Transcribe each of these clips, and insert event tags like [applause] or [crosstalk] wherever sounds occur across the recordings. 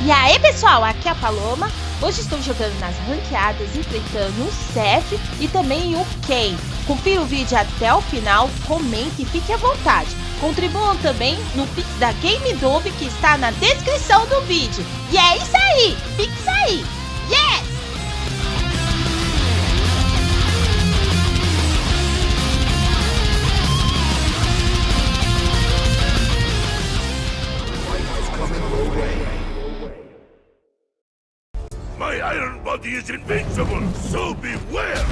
E aí pessoal, aqui é a Paloma. Hoje estou jogando nas ranqueadas, enfrentando o Seth e também o Ken. Confira o vídeo até o final, comente e fique à vontade. Contribuam também no Pix da Game Dove que está na descrição do vídeo. E é isso aí, Pix aí! Yes! Body is invincible, so beware!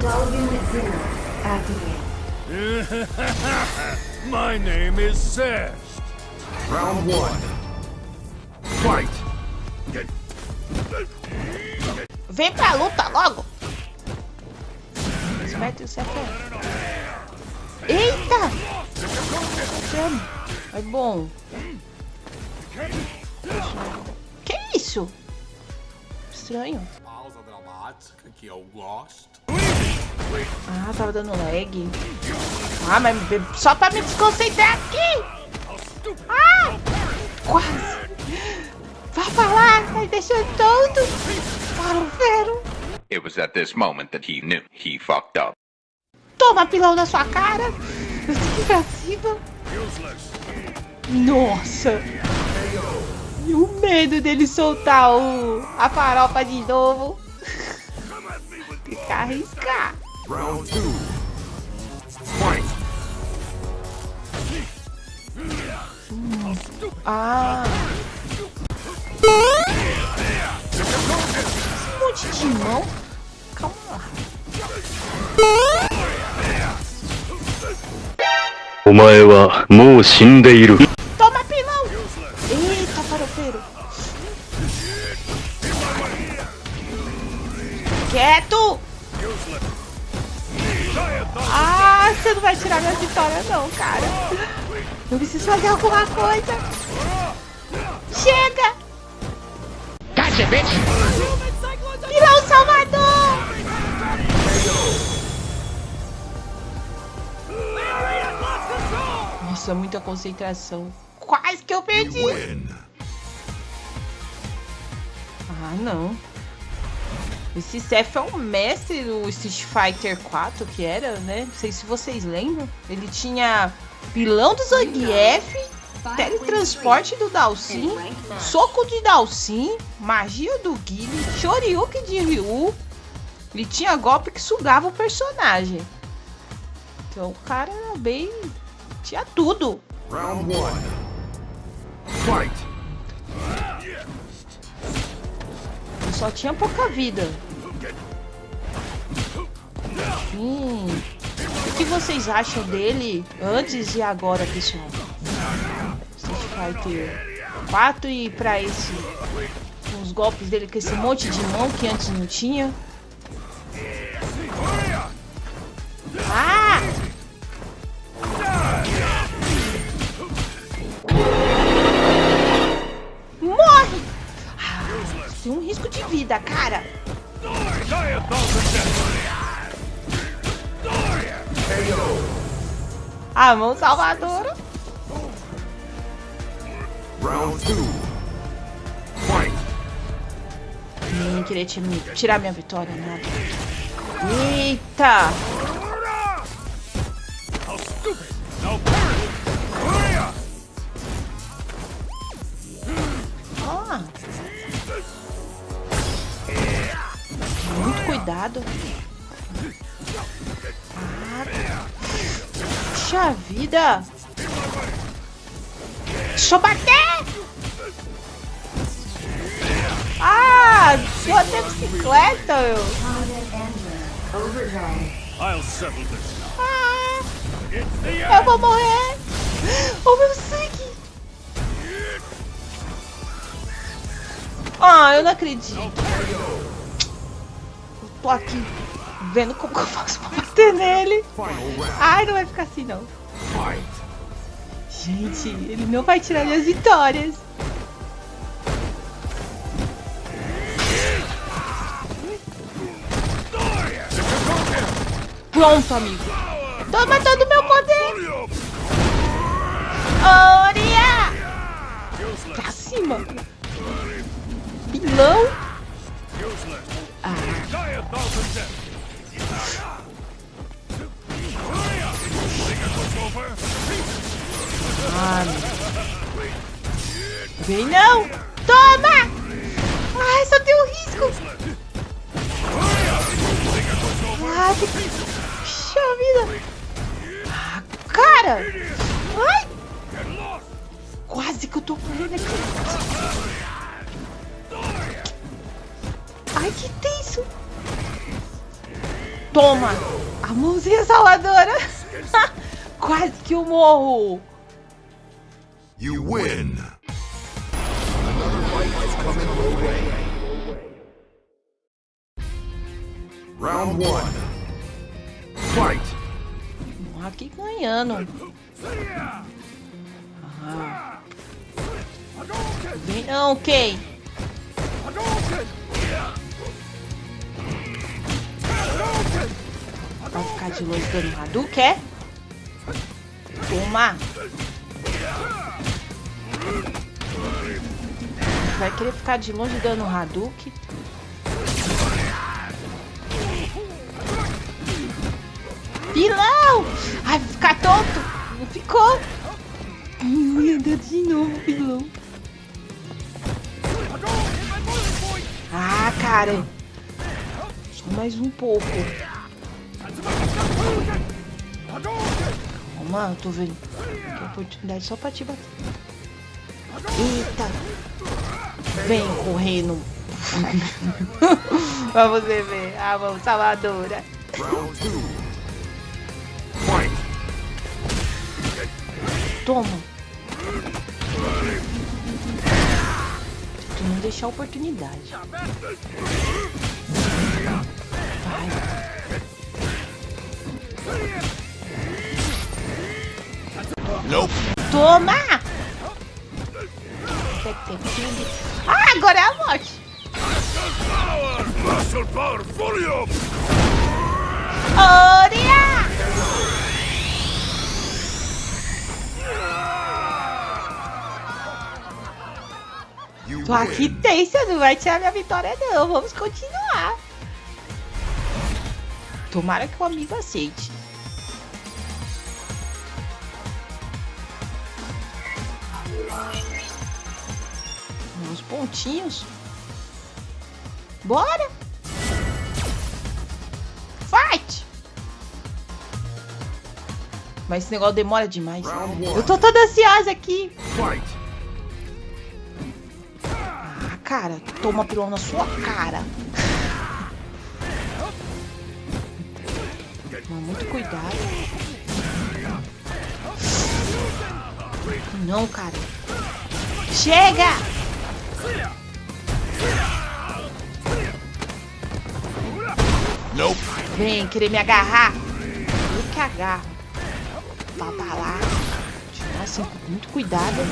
Unit Zero activated. My name is Seth. Round one. Fight! Vem pra luta logo! O Seth. Eita! É bom. Que isso? Estranho. Pausa dramática que eu gosto. Ah, tava dando lag. Ah, mas só pra me desconcentrar aqui. Ah, quase. Vai falar, vai deixando todo para o vero. It was at this moment that he knew he fucked up. Toma pilão na sua cara. Eu fico pra cima. Nossa. E o medo dele soltar o, a farofa de novo. [laughs] Tem que arriscar. Round two. Hum. Ah. Esse monte de mão. Calma lá. Omae wa mou shindeiru. Quieto. Ah, você não vai tirar minha vitória não, cara. Eu preciso fazer alguma coisa. Chega. Pilão Salvador. Nossa, muita concentração. Quase que eu perdi. Ah, não. Esse Seth é um mestre do Street Fighter 4, que era, né? Não sei se vocês lembram. Ele tinha pilão do Zangief, teletransporte do Dalsin, soco de Dalsin, magia do Guile, Shoryuken de Ryu. Ele tinha golpe que sugava o personagem. Então o cara era bem... Tinha tudo. Round one. Fight! Só tinha pouca vida. Hum. O que vocês acham dele antes e agora, pessoal? Street Fighter 4 e pra esse. Os golpes dele com esse monte de mão que antes não tinha. Risco de vida, cara. A mão salvadora. Round! Nem querer ti- tirar minha vitória, nada. Eita! Ah. Puxa vida! Eu bater! Ah! Deu até bicicleta, now. Ah! Eu vou morrer! Oh, meu sangue! Ah, eu não acredito tô aqui vendo como que eu faço pra bater nele. Ai, não vai ficar assim, não. Gente, ele não vai tirar minhas vitórias. Pronto, amigo. Toma todo o meu poder. Oria! Pra cima. Pilão thousand. Vem não! Toma! Ai, só tem um risco! Ah, que... Puxa vida! Ah, cara! Ai! Quase que eu tô correndo aqui. Ai, que tenso! Toma! A mãozinha salvadora! [laughs] Quase que eu morro! You win. Round one. Fight. Aqui ganhando. Ah. Vem não, Kay. Vai ficar de longe dando Hadouken? Toma. Vai querer ficar de longe dando Hadouken. Pilão! Ai, vai ficar tonto! Não ficou! Andando de novo, pilão. Ah, cara! Só mais um pouco. Calma, eu tô vendo. Que oportunidade só pra te bater. Eita! Vem correndo. [laughs] pra você ver. A mão salvadora. Toma. Tu não deixar oportunidade. Vai. Nope. Toma! Ah, agora é a morte. Power. Muscle power up. Oria! Tô aqui tensa, não vai tirar minha vitória não. Vamos continuar. Tomara que o amigo aceite. Uns pontinhos. Bora! Fight! Mas esse negócio demora demais. Eu tô toda ansiosa aqui. Fight. Ah, cara, toma pilão na sua cara. Toma muito cuidado. Não, cara. Chega! Nope. Vem querer me agarrar. Eu que agarro. Tá, tá lá. Assim, com muito cuidado.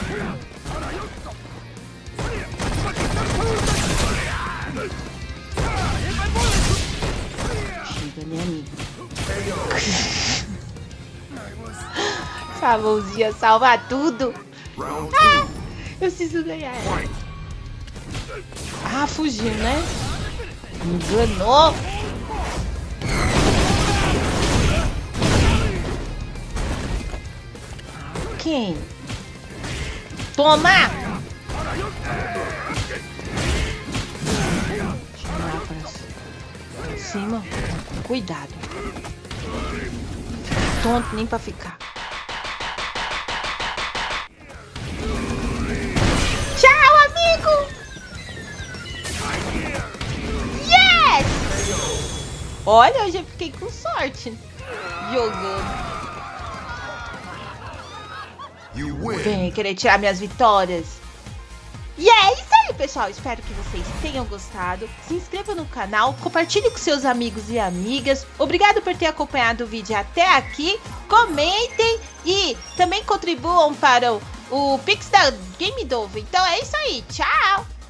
Chega, amigo? Essa mãozinha salva tudo. Two. Eu preciso ganhar ela. Ah, fugiu, né? Enganou. Quem? Toma! Deixa eu pra cima. Cuidado. Tonto nem pra ficar. Tchau, amigo! Yes! Olha, eu já fiquei com sorte jogando. Vem querer tirar minhas vitórias. E é isso aí, pessoal. Espero que vocês tenham gostado. Se inscreva no canal, compartilhe com seus amigos e amigas. Obrigado por ter acompanhado o vídeo até aqui. Comentem e também contribuam para o, o Pix da Game Dove. Então é isso aí. Tchau!